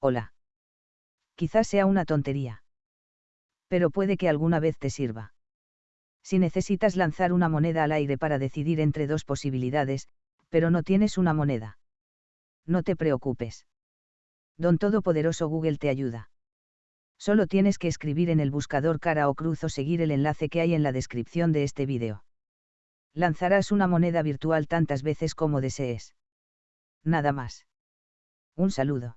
Hola. Quizás sea una tontería. Pero puede que alguna vez te sirva. Si necesitas lanzar una moneda al aire para decidir entre dos posibilidades, pero no tienes una moneda. No te preocupes. Don Todopoderoso Google te ayuda. Solo tienes que escribir en el buscador cara o cruz o seguir el enlace que hay en la descripción de este vídeo. Lanzarás una moneda virtual tantas veces como desees. Nada más. Un saludo.